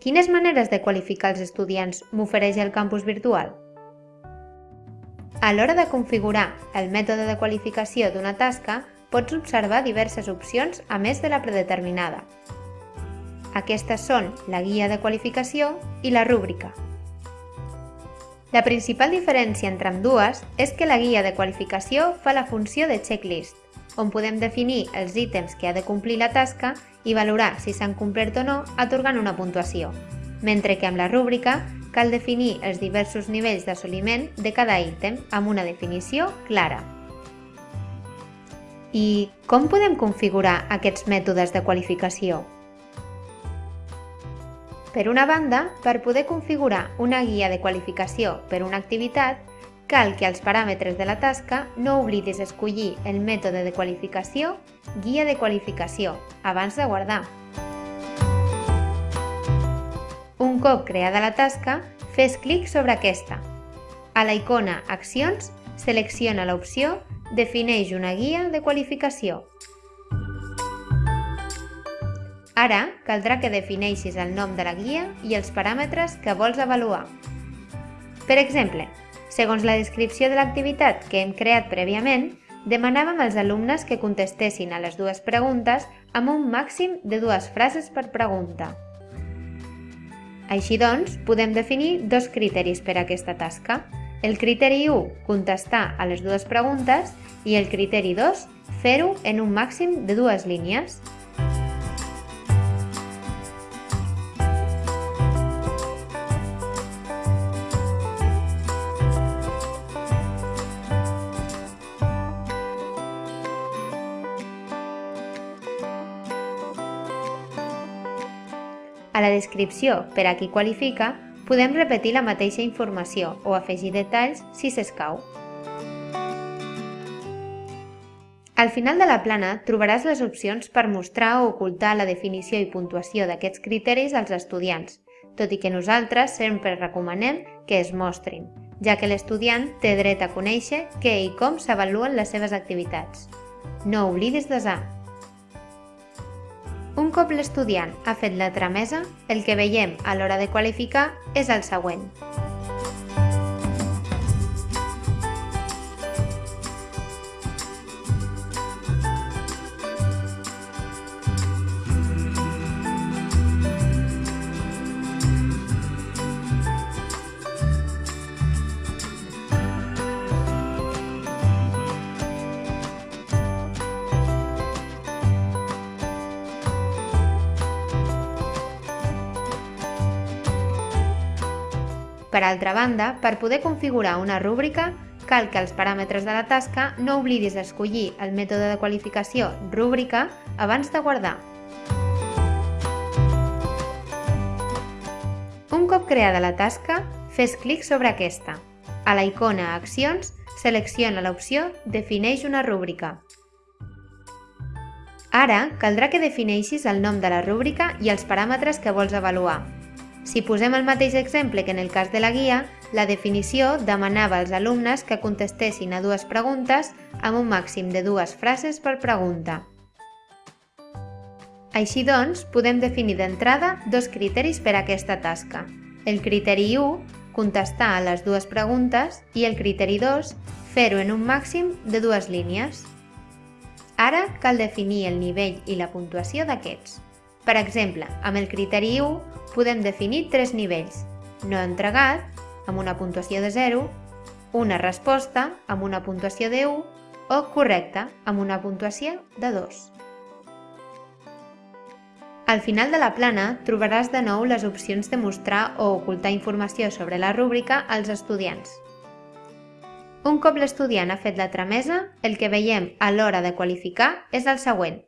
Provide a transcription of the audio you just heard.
Quines maneres de qualificar els estudiants m'ofereix el campus virtual? A l'hora de configurar el mètode de qualificació d'una tasca, pots observar diverses opcions a més de la predeterminada. Aquestes són la guia de qualificació i la rúbrica. La principal diferència entre ambdues és que la guia de qualificació fa la funció de checklist, on podem definir els ítems que ha de complir la tasca i valorar si s'han complert o no atorgant una puntuació, mentre que amb la rúbrica cal definir els diversos nivells d'assoliment de cada ítem amb una definició clara. I com podem configurar aquests mètodes de qualificació? Per una banda, per poder configurar una guia de qualificació per una activitat, cal que als paràmetres de la tasca no oblidis escollir el mètode de qualificació Guia de qualificació abans de guardar. Un cop creada la tasca, fes clic sobre aquesta. A la icona Accions, selecciona l'opció Defineix una guia de qualificació. Ara caldrà que defineixis el nom de la guia i els paràmetres que vols avaluar. Per exemple, segons la descripció de l'activitat que hem creat prèviament, demanàvem als alumnes que contestessin a les dues preguntes amb un màxim de dues frases per pregunta. Així doncs, podem definir dos criteris per a aquesta tasca. El criteri 1, contestar a les dues preguntes, i el criteri 2, fer-ho en un màxim de dues línies. A la descripció per a qui qualifica, podem repetir la mateixa informació o afegir detalls si s'escau. Al final de la plana trobaràs les opcions per mostrar o ocultar la definició i puntuació d'aquests criteris als estudiants, tot i que nosaltres sempre recomanem que es mostrin, ja que l'estudiant té dret a conèixer què i com s'avaluen les seves activitats. No oblidis desar, cop l'estudiant ha fet la tramesa, el que veiem a l'hora de qualificar és el següent. Per altra banda, per poder configurar una rúbrica, cal que als paràmetres de la tasca no oblidis escollir el mètode de qualificació rúbrica abans de guardar. Un cop creada la tasca, fes clic sobre aquesta. A la icona Accions, selecciona l'opció Defineix una rúbrica. Ara, caldrà que defineixis el nom de la rúbrica i els paràmetres que vols avaluar, si posem el mateix exemple que en el cas de la guia, la definició demanava als alumnes que contestessin a dues preguntes amb un màxim de dues frases per pregunta. Així doncs, podem definir d'entrada dos criteris per a aquesta tasca. El criteri 1, contestar a les dues preguntes, i el criteri 2, fer-ho en un màxim de dues línies. Ara cal definir el nivell i la puntuació d'aquests. Per exemple, amb el criteri 1 podem definir tres nivells. No entregat, amb una puntuació de 0, una resposta, amb una puntuació de 1, o correcta, amb una puntuació de 2. Al final de la plana trobaràs de nou les opcions de mostrar o ocultar informació sobre la rúbrica als estudiants. Un cop l'estudiant ha fet la tramesa, el que veiem a l'hora de qualificar és el següent.